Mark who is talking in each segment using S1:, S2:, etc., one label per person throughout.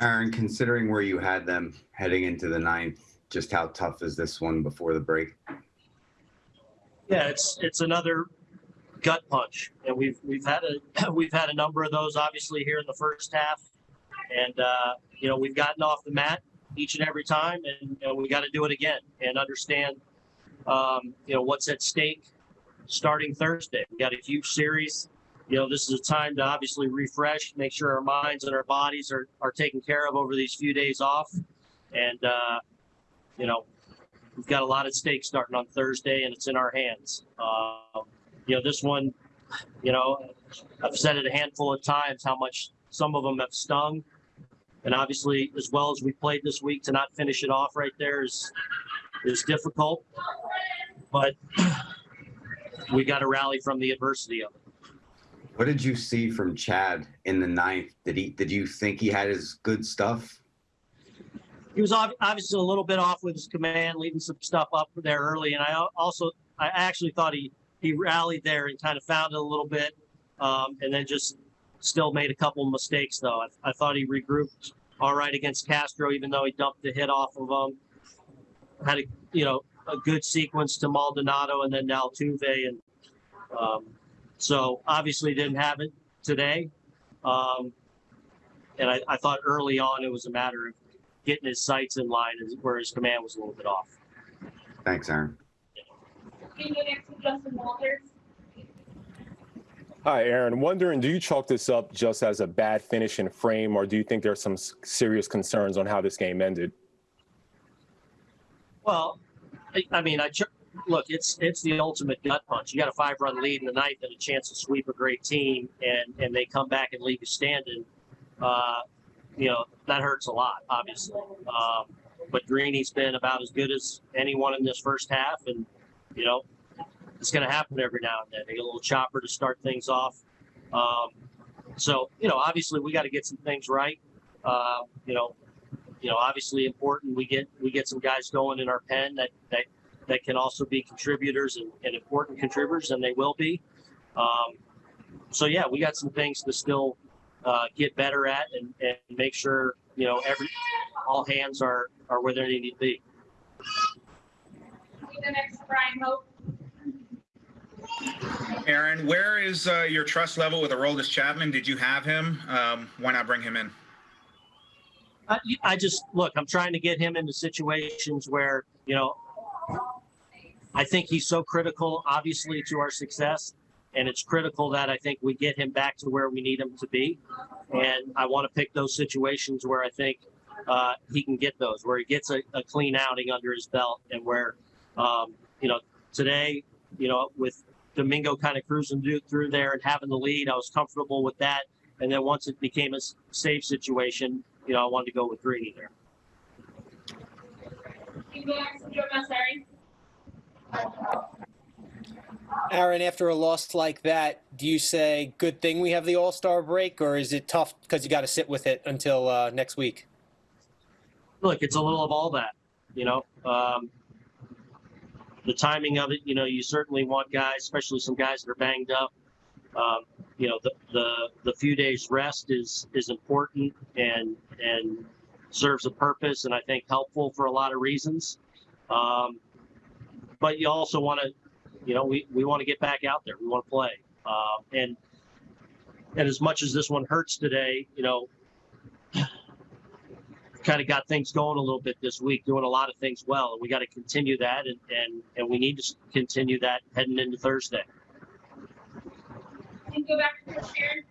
S1: Aaron, considering where you had them heading into the ninth, just how tough is this one before the break?
S2: Yeah, it's it's another gut punch, and we've we've had a we've had a number of those obviously here in the first half, and uh, you know we've gotten off the mat each and every time, and, we got to do it again and understand um, you know what's at stake starting Thursday. We got a huge series. You know, this is a time to obviously refresh, make sure our minds and our bodies are, are taken care of over these few days off. And, uh, you know, we've got a lot at stake starting on Thursday, and it's in our hands. Um, you know, this one, you know, I've said it a handful of times how much some of them have stung. And obviously, as well as we played this week, to not finish it off right there is is difficult. But we got to rally from the adversity of it.
S1: What did you see from Chad in the ninth? Did he? Did you think he had his good stuff?
S2: he was obviously a little bit off with his command, leaving some stuff up there early. And I also, I actually thought he he rallied there and kind of found it a little bit, um, and then just still made a couple of mistakes though. I, I thought he regrouped all right against Castro, even though he dumped the hit off of him. Had a you know a good sequence to Maldonado and then Altuve, and um, so obviously didn't have it today. Um, and I, I thought early on it was a matter of getting his sights in line, where his command was a little bit off.
S1: Thanks, Aaron.
S3: Can you next to Justin Walters?
S4: Hi, Aaron. Wondering, do you chalk this up just as a bad finish in frame, or do you think there's some serious concerns on how this game ended?
S2: Well, I, I mean, I ch- look. It's it's the ultimate gut punch. You got a five run lead in the ninth and a chance to sweep a great team, and and they come back and leave you standing. Uh, you know that hurts a lot, obviously. Um, but Greeny's been about as good as anyone in this first half, and you know it's going to happen every now and then. They get a little chopper to start things off. Um, so you know, obviously, we got to get some things right. Uh, you know, you know, obviously important. We get we get some guys going in our pen that that that can also be contributors and, and important contributors, and they will be. Um, so yeah, we got some things to still uh, get better at and, and make sure you know every all hands are are where they need to be.
S3: Can you go next Brian Hoch?
S5: Aaron, where is uh, your trust level with Aroldis Chapman? Did you have him? Um, why not bring him in?
S2: I, I just look. I'm trying to get him into situations where you know. I think he's so critical, obviously, to our success, and it's critical that I think we get him back to where we need him to be. And I want to pick those situations where I think uh, he can get those, where he gets a, a clean outing under his belt, and where, um, you know, today, you know, with Domingo kind of cruising through, there and having the lead, I was comfortable with that. And then once it became a safe situation, you know, I wanted to go with Greeny there.
S3: Can you Joe Massari?
S6: Aaron, after a loss like that, do you say good thing we have the All Star break, or is it tough because you got to sit with it until uh, next week?
S2: look, it's a little of all that, you know. Um, the timing of it, you know, you certainly want guys, especially some guys that are banged up. Um, you know, the, the the few days rest is is important and and serves a purpose, and I think helpful for a lot of reasons. Um, but you also want to, you know, we, we want to get back out there. We want to play, um, and and as much as this one hurts today, you know, kind of got things going a little bit this week, doing a lot of things well, and we got to continue that, and and and we need to continue that heading into Thursday.
S3: You go back to Sharon?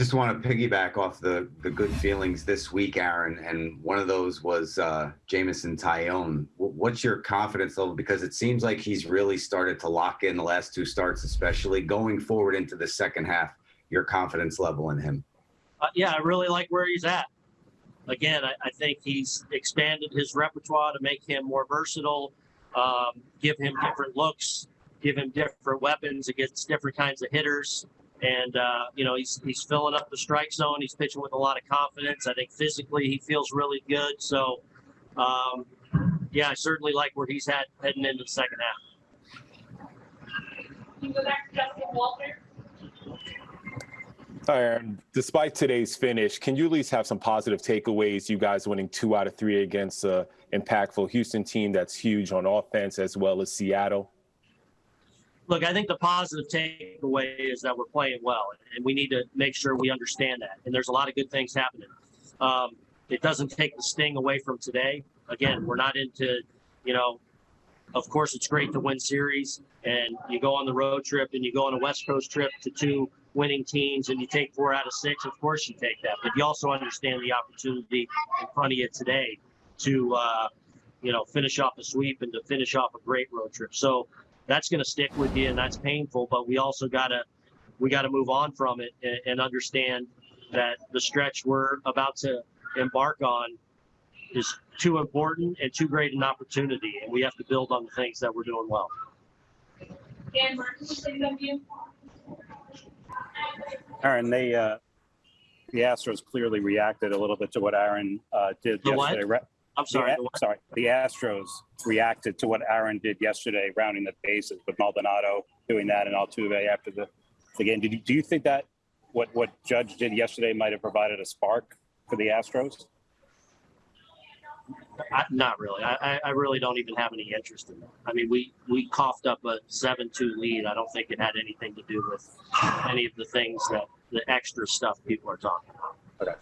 S1: Just want to piggyback off the the good feelings this week, Aaron, and one of those was uh, Jameson Taillon. What's your confidence level? Because it seems like he's really started to lock in the last two starts, especially going forward into the second half. Your confidence level in him.
S2: Uh, yeah, I really like where he's at. Again, I, I think he's expanded his repertoire to make him more versatile, um, give him different looks, give him different weapons against different kinds of hitters. And uh, you know, he's he's filling up the strike zone. He's pitching with a lot of confidence. I think physically he feels really good. So, um, yeah, I certainly like where he's at heading into the second half.
S3: Can you go back to Justin Walters?
S4: Aaron, despite today's finish, can you at least have some positive takeaways? You guys winning two out of three against a impactful Houston team that's huge on offense as well as Seattle.
S2: Look, I think the positive takeaway is that we're playing well, and we need to make sure we understand that. And there's a lot of good things happening. Um, it doesn't take the sting away from today. Again, we're not into, you know, of course it's great to win series, and you go on the road trip and you go on a West Coast trip to two winning teams, and you take four out of six. Of course you take that, but you also understand the opportunity in front of you today to, uh, you know, finish off a sweep and to finish off a great road trip. So that's going to stick with you and that's painful but we also got to we got to move on from it and, and understand that the stretch we're about to embark on is too important and too great an opportunity and we have to build on the things that we're doing well
S3: Dan Marcus, CW.
S7: Aaron, they, uh, the Astros clearly reacted a little bit to what Aaron, uh, did
S2: The what?
S7: yesterday. Ra-
S2: i'm sorry
S7: the
S2: the
S7: A-
S2: what?
S7: Sorry, the Astros reacted to what Aaron did yesterday, rounding the bases with Maldonado doing that and Altuve after the, the game. Did you, do you think that what, what Judge did yesterday might have provided a spark for the Astros?
S2: I, not really I, I- I really don't even have any interest in that i mean we we coughed up a 7-2 lead i don't think it had anything to do with any of the things that the extra stuff people are talking about
S7: Okay.